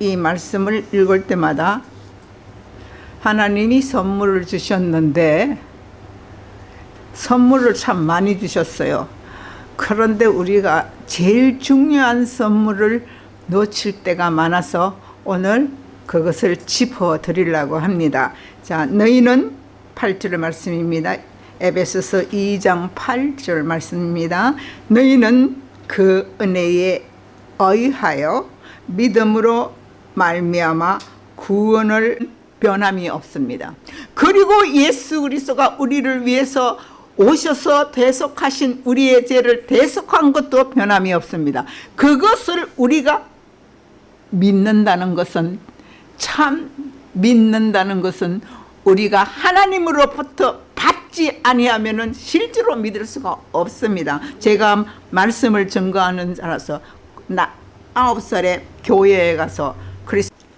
이 말씀을 읽을 때마다 하나님이 선물을 주셨는데 선물을 참 많이 주셨어요. 그런데 우리가 제일 중요한 선물을 놓칠 때가 많아서 오늘 그것을 짚어 드리려고 합니다. 자, 너희는 8절 말씀입니다. 에베소서 2장 8절 말씀입니다. 너희는 그 은혜에 의하여 믿음으로 말미암아 구원을 변함이 없습니다. 그리고 예수 그리스도가 우리를 위해서 오셔서 대속하신 우리의 죄를 대속한 것도 변함이 없습니다. 그것을 우리가 믿는다는 것은 참 믿는다는 것은 우리가 하나님으로부터 받지 아니하면은 실제로 믿을 수가 없습니다. 제가 말씀을 증거하는 자라서 나 아홉 살에 교회에 가서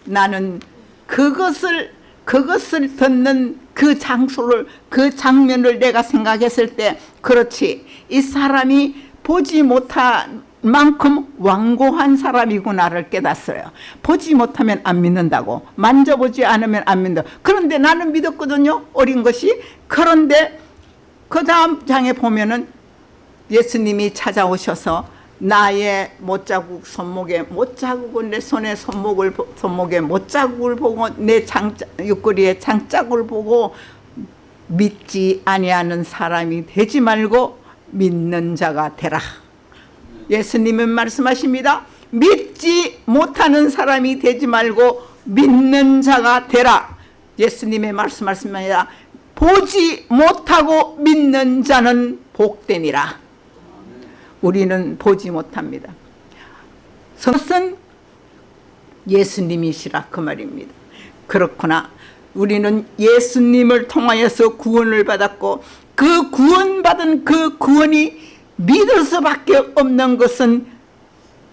나는 그것을 그것을 듣는 그 장소를 그 장면을 내가 생각했을 때 그렇지. 이 사람이 보지 못한 만큼 완고한 사람이구나를 깨닫어요. 보지 못하면 안 믿는다고. 만져보지 않으면 안 믿는다. 그런데 나는 믿었거든요 어린 것이. 그런데 그 다음 장에 보면은 예수님이 찾아오셔서 나의 못자국 손목에 못자국을 내 손에 손목을 손목에 못자국을 보고 내 장자 옆구리에 장자국을 보고 믿지 아니하는 사람이 되지 말고 믿는 자가 되라. 예수님은 말씀하십니다. 믿지 못하는 사람이 되지 말고 믿는 자가 되라. 예수님의 말씀하십니다. 보지 못하고 믿는 자는 복되니라. 우리는 보지 못합니다. 그것은 예수님이시라 그 말입니다. 그렇구나. 우리는 예수님을 통하여서 구원을 받았고 그 구원받은 그 구원이 믿을 수밖에 없는 것은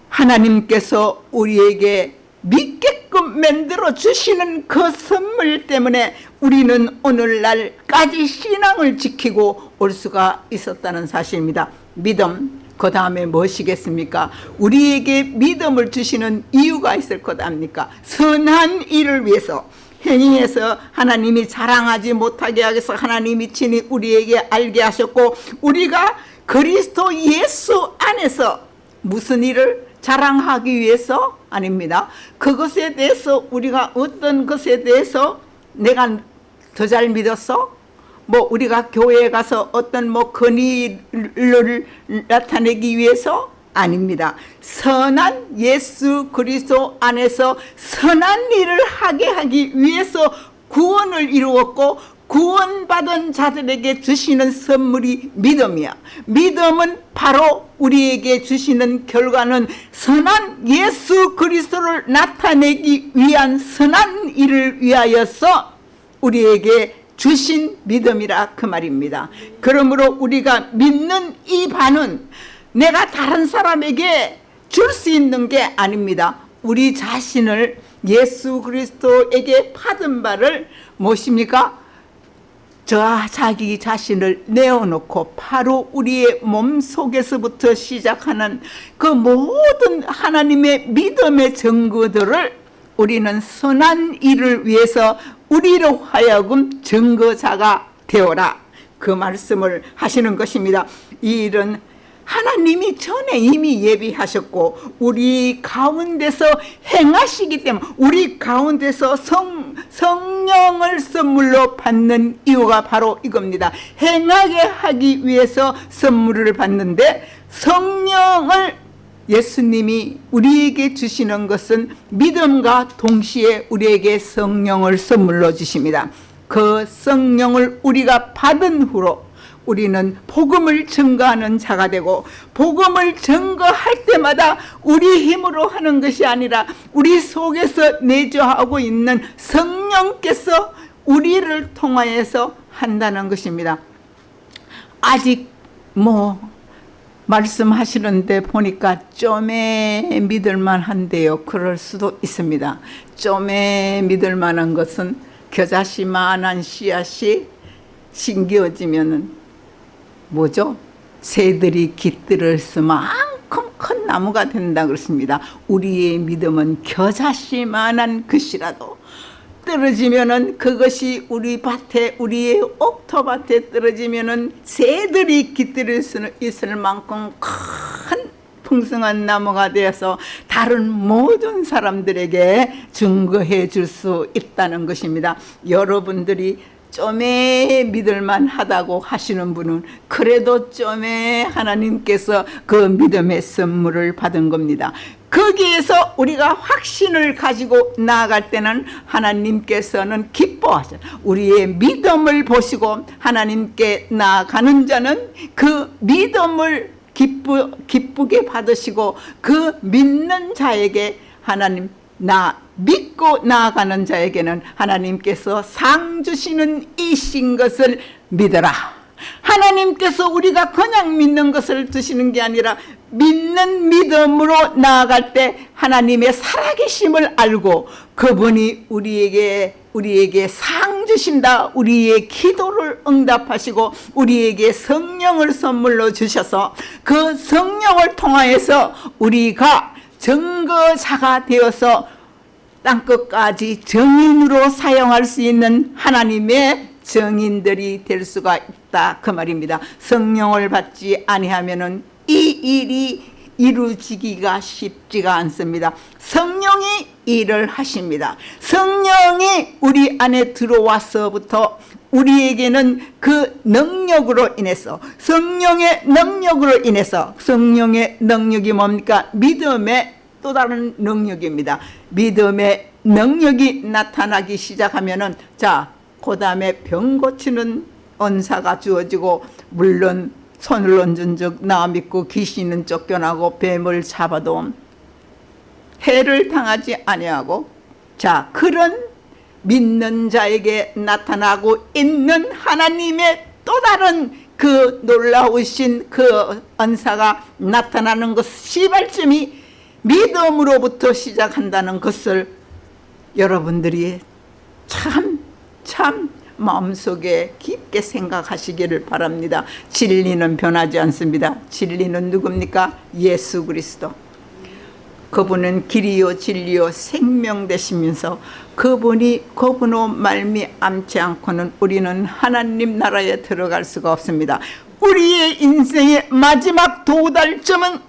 하나님께서 우리에게 믿게끔 만들어 주시는 그 선물 때문에 우리는 오늘날까지 신앙을 지키고 올 수가 있었다는 사실입니다. 믿음, 그 다음에 무엇이겠습니까? 우리에게 믿음을 주시는 이유가 있을 것 아닙니까? 선한 일을 위해서 행위에서 하나님이 자랑하지 못하게 하셔서 하나님이 친히 우리에게 알게 하셨고 우리가 그리스도 예수 안에서 무슨 일을 자랑하기 위해서 아닙니다. 그것에 대해서 우리가 어떤 것에 대해서 내가 더 잘 믿었어? 뭐 우리가 교회에 가서 어떤 뭐 권위를 나타내기 위해서 아닙니다. 선한 예수 그리스도 안에서 선한 일을 하게 하기 위해서 구원을 이루었고 구원받은 자들에게 주시는 선물이 믿음이야. 믿음은 바로 우리에게 주시는 결과는 선한 예수 그리스도를 나타내기 위한 선한 일을 위하여서 우리에게 주신 믿음이라 그 말입니다. 그러므로 우리가 믿는 이 반은 내가 다른 사람에게 줄 수 있는 게 아닙니다. 우리 자신을 예수 그리스도에게 받은 바를 무엇입니까? 저 자기 자신을 내어놓고 바로 우리의 몸 속에서부터 시작하는 그 모든 하나님의 믿음의 증거들을 우리는 선한 일을 위해서 우리로 하여금 증거자가 되어라. 그 말씀을 하시는 것입니다. 이 일은 하나님이 전에 이미 예비하셨고 우리 가운데서 행하시기 때문에 우리 가운데서 성, 성령을 선물로 받는 이유가 바로 이겁니다. 행하게 하기 위해서 선물을 받는데 성령을 예수님이 우리에게 주시는 것은 믿음과 동시에 우리에게 성령을 선물로 주십니다. 그 성령을 우리가 받은 후로 우리는 복음을 증거하는 자가 되고 복음을 증거할 때마다 우리 힘으로 하는 것이 아니라 우리 속에서 내주하고 있는 성령께서 우리를 통하여서 한다는 것입니다. 아직 뭐 말씀하시는데 보니까 좀에 믿을만 한데요. 그럴 수도 있습니다. 좀에 믿을만한 것은 겨자씨만한 씨앗이 심겨지면 뭐죠? 새들이 깃들을 수만큼 만큼 큰 나무가 된다 그렇습니다. 우리의 믿음은 겨자씨만한 것이라도 떨어지면은 그것이 우리 밭에 우리의 옥토밭에 떨어지면은 새들이 깃들일 수 있을 만큼 큰 풍성한 나무가 되어서 다른 모든 사람들에게 증거해 줄 수 있다는 것입니다. 여러분들이 좀에 믿을만 하다고 하시는 분은 그래도 좀에 하나님께서 그 믿음의 선물을 받은 겁니다. 거기에서 우리가 확신을 가지고 나아갈 때는 하나님께서는 기뻐하셔. 우리의 믿음을 보시고 하나님께 나아가는 자는 그 믿음을 기쁘, 기쁘게 받으시고 그 믿는 자에게 하나님 나 믿고 나아가는 자에게는 하나님께서 상 주시는 이신 것을 믿어라. 하나님께서 우리가 그냥 믿는 것을 주시는 게 아니라 믿는 믿음으로 나아갈 때 하나님의 살아계심을 알고 그분이 우리에게 우리에게 상 주신다. 우리의 기도를 응답하시고 우리에게 성령을 선물로 주셔서 그 성령을 통하여서 우리가 증거자가 되어서 땅끝까지 정인으로 사용할 수 있는 하나님의 정인들이 될 수가 있다 그 말입니다. 성령을 받지 아니하면은 이 일이 이루어지기가 쉽지가 않습니다. 성령이 일을 하십니다. 성령이 우리 안에 들어와서부터 우리에게는 그 능력으로 인해서 성령의 능력으로 인해서 성령의 능력이 뭡니까? 믿음의 또 다른 능력입니다. 믿음의 능력이 나타나기 시작하면은 자, 그 다음에 병 고치는 은사가 주어지고 물론 손을 얹은 적나 믿고 귀신은 쫓겨나고 뱀을 잡아도 해를 당하지 아니하고 자 그런 믿는 자에게 나타나고 있는 하나님의 또 다른 그 놀라우신 그 은사가 나타나는 것 시발점이 믿음으로부터 시작한다는 것을 여러분들이 참, 참 마음속에 깊게 생각하시기를 바랍니다. 진리는 변하지 않습니다. 진리는 누굽니까? 예수 그리스도. 그분은 길이요 진리요 생명 되시면서 그분이 그분으로 말미암지 않고는 우리는 하나님 나라에 들어갈 수가 없습니다. 우리의 인생의 마지막 도달점은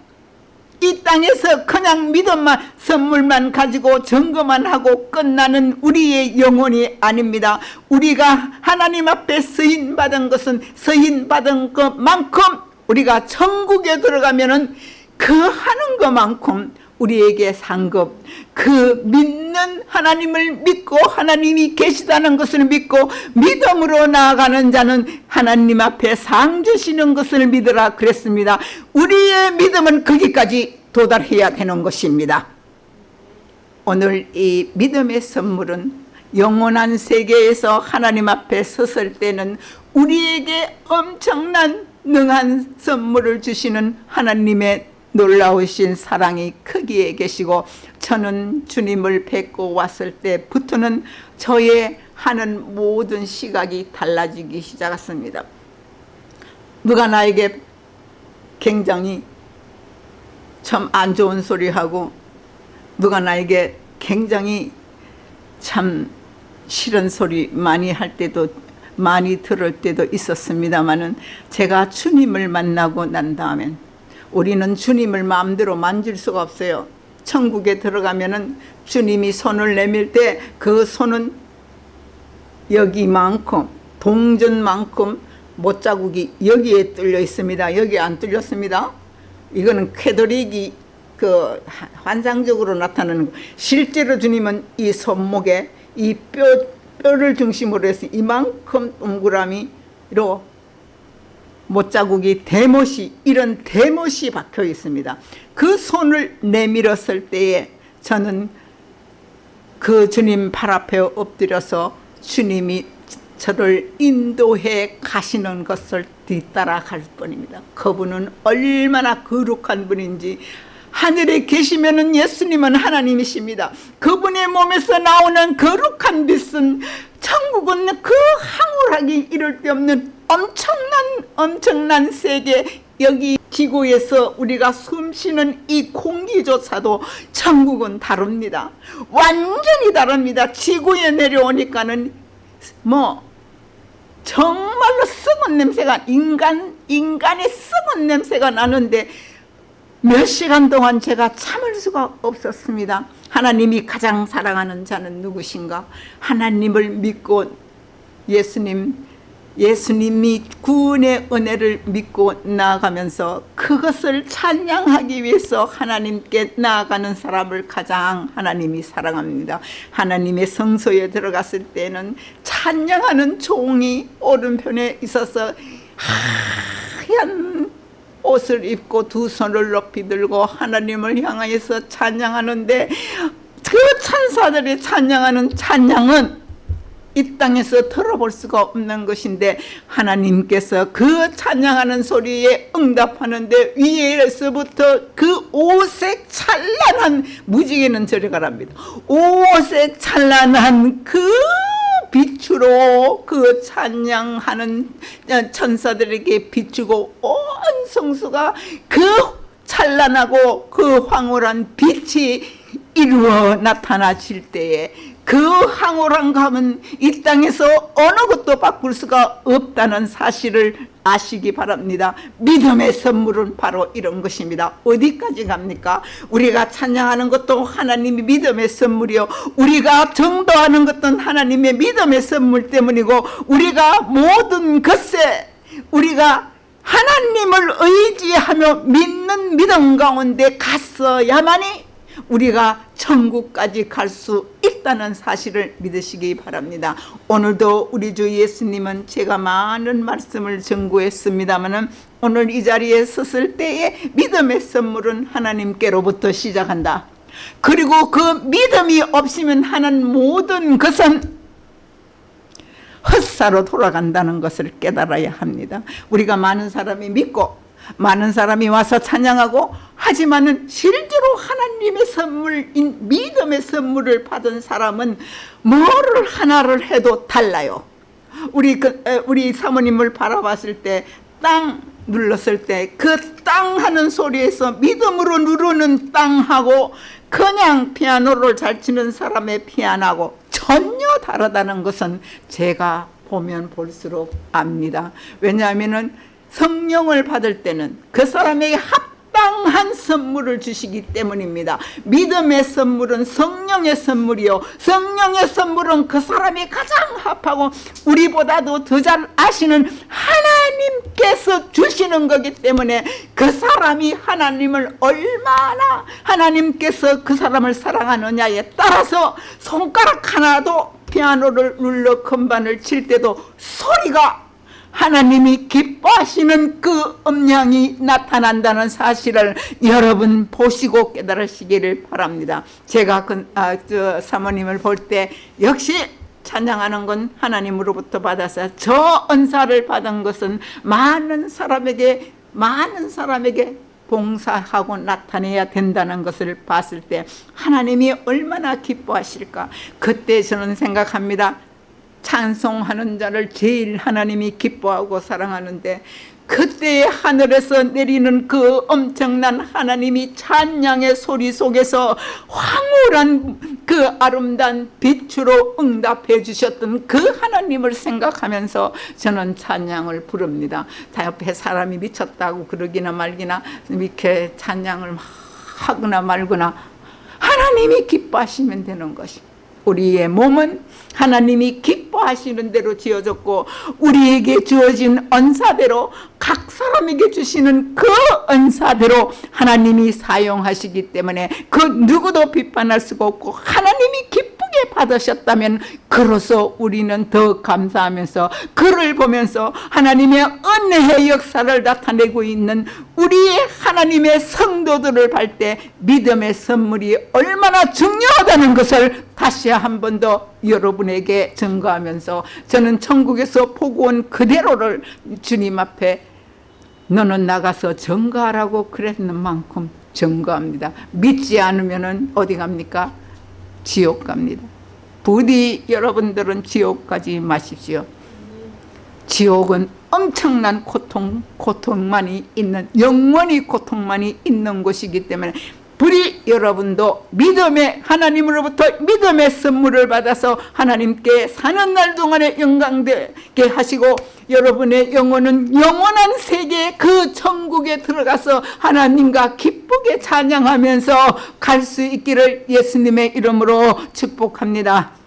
이 땅에서 그냥 믿음만 선물만 가지고 증거만 하고 끝나는 우리의 영혼이 아닙니다. 우리가 하나님 앞에 서인 받은 것은 서인 받은 것만큼 우리가 천국에 들어가면 은 그 하는 것만큼 우리에게 상급 그 믿는 하나님을 믿고 하나님이 계시다는 것을 믿고 믿음으로 나아가는 자는 하나님 앞에 상 주시는 것을 믿으라 그랬습니다. 우리의 믿음은 거기까지 도달해야 되는 것입니다. 오늘 이 믿음의 선물은 영원한 세계에서 하나님 앞에 섰을 때는 우리에게 엄청난 능한 선물을 주시는 하나님의 놀라우신 사랑이 크기에 계시고 저는 주님을 뵙고 왔을 때부터는 저의 하는 모든 시각이 달라지기 시작했습니다. 누가 나에게 굉장히 참 안 좋은 소리하고 누가 나에게 굉장히 참 싫은 소리 많이 할 때도 많이 들을 때도 있었습니다마는 제가 주님을 만나고 난 다음엔 우리는 주님을 마음대로 만질 수가 없어요. 천국에 들어가면 은 주님이 손을 내밀 때 그 손은 여기만큼 동전만큼 못자국이 여기에 뚫려 있습니다. 여기 안 뚫렸습니다. 이거는 쾌도릭이 그 환상적으로 나타나는 거. 실제로 주님은 이 손목에 이 뼈, 뼈를 중심으로 해서 이만큼 동그라미로 못자국이 대못이 이런 대못이 박혀 있습니다. 그 손을 내밀었을 때에 저는 그 주님 발 앞에 엎드려서 주님이 저를 인도해 가시는 것을 뒤따라 갈 뿐입니다. 그분은 얼마나 거룩한 분인지 하늘에 계시면 예수님은 하나님이십니다. 그분의 몸에서 나오는 거룩한 빛은 천국은 그 황홀하기 이를 데 없는 엄청난 엄청난 세계 여기 지구에서 우리가 숨쉬는 이 공기조차도 천국은 다릅니다. 완전히 다릅니다. 지구에 내려오니까는 뭐 정말로 썩은 냄새가 인간 인간의 썩은 냄새가 나는데 몇 시간 동안 제가 참을 수가 없었습니다. 하나님이 가장 사랑하는 자는 누구신가? 하나님을 믿고 예수님 예수님이 구원의 은혜를 믿고 나아가면서 그것을 찬양하기 위해서 하나님께 나아가는 사람을 가장 하나님이 사랑합니다. 하나님의 성소에 들어갔을 때는 찬양하는 종이 오른편에 있어서 하얀 옷을 입고 두 손을 높이 들고 하나님을 향하여서 찬양하는데 그 찬사들이 찬양하는 찬양은 이 땅에서 들어볼 수가 없는 것인데 하나님께서 그 찬양하는 소리에 응답하는데 위에서부터 그 오색 찬란한 무지개는 저리 가랍니다. 오색 찬란한 그 빛으로 그 찬양하는 천사들에게 비추고 온 성수가 그 찬란하고 그 황홀한 빛이 이루어 나타나실 때에 그 황홀한 감은 이 땅에서 어느 것도 바꿀 수가 없다는 사실을 아시기 바랍니다. 믿음의 선물은 바로 이런 것입니다. 어디까지 갑니까? 우리가 찬양하는 것도 하나님의 믿음의 선물이요. 우리가 정도하는 것도 하나님의 믿음의 선물 때문이고 우리가 모든 것에 우리가 하나님을 의지하며 믿는 믿음 가운데 갔어야만이 우리가 천국까지 갈 수 있다는 사실을 믿으시기 바랍니다. 오늘도 우리 주 예수님은 제가 많은 말씀을 전구했습니다만 오늘 이 자리에 섰을 때에 믿음의 선물은 하나님께로부터 시작한다. 그리고 그 믿음이 없으면 하는 모든 것은 헛사로 돌아간다는 것을 깨달아야 합니다. 우리가 많은 사람이 믿고 많은 사람이 와서 찬양하고 하지만은 실제로 하나님의 선물인 믿음의 선물을 받은 사람은 뭐를 하나를 해도 달라요. 우리 그, 우리 사모님을 바라봤을 때 땅 눌렀을 때 그 땅 하는 소리에서 믿음으로 누르는 땅하고 그냥 피아노를 잘 치는 사람의 피아노하고 전혀 다르다는 것은 제가 보면 볼수록 압니다. 왜냐하면 성령을 받을 때는 그 사람에게 합당한 선물을 주시기 때문입니다. 믿음의 선물은 성령의 선물이요. 성령의 선물은 그 사람이 가장 합하고 우리보다도 더 잘 아시는 하나님께서 주시는 거기 때문에 그 사람이 하나님을 얼마나 하나님께서 그 사람을 사랑하느냐에 따라서 손가락 하나도 피아노를 눌러 건반을 칠 때도 소리가 하나님이 기뻐하시는 그 음량이 나타난다는 사실을 여러분 보시고 깨달으시기를 바랍니다. 제가 그, 아, 저 사모님을 볼 때 역시 찬양하는 건 하나님으로부터 받아서 저 은사를 받은 것은 많은 사람에게 많은 사람에게 봉사하고 나타내야 된다는 것을 봤을 때 하나님이 얼마나 기뻐하실까 그때 저는 생각합니다 찬송하는 자를 제일 하나님이 기뻐하고 사랑하는데 그때 하늘에서 내리는 그 엄청난 하나님이 찬양의 소리 속에서 황홀한 그 아름다운 빛으로 응답해 주셨던 그 하나님을 생각하면서 저는 찬양을 부릅니다. 다 옆에 사람이 미쳤다고 그러기나 말기나 이렇게 찬양을 하거나 말거나 하나님이 기뻐하시면 되는 것입니다. 우리의 몸은 하나님이 기뻐하시는 대로 지어졌고 우리에게 주어진 언사대로 각 사람에게 주시는 그 언사대로 하나님이 사용하시기 때문에 그 누구도 비판할 수가 없고 하나님이 기 쁘게 받으셨다면 그로서 우리는 더 감사하면서 그를 보면서 하나님의 은혜의 역사를 나타내고 있는 우리의 하나님의 성도들을 볼 때 믿음의 선물이 얼마나 중요하다는 것을 다시 한 번 더 여러분에게 증거하면서 저는 천국에서 보고 온 그대로를 주님 앞에 너는 나가서 증거하라고 그랬는 만큼 증거합니다. 믿지 않으면 어디 갑니까? 지옥 갑니다. 부디 여러분들은 지옥 가지 마십시오. 지옥은 엄청난 고통, 고통만이 있는 영원히 고통만이 있는 곳이기 때문에 불이 여러분도 믿음의 하나님으로부터 믿음의 선물을 받아서 하나님께 사는 날 동안에 영광되게 하시고 여러분의 영혼은 영원한 세계 그 천국에 들어가서 하나님과 기쁘게 찬양하면서 갈 수 있기를 예수님의 이름으로 축복합니다.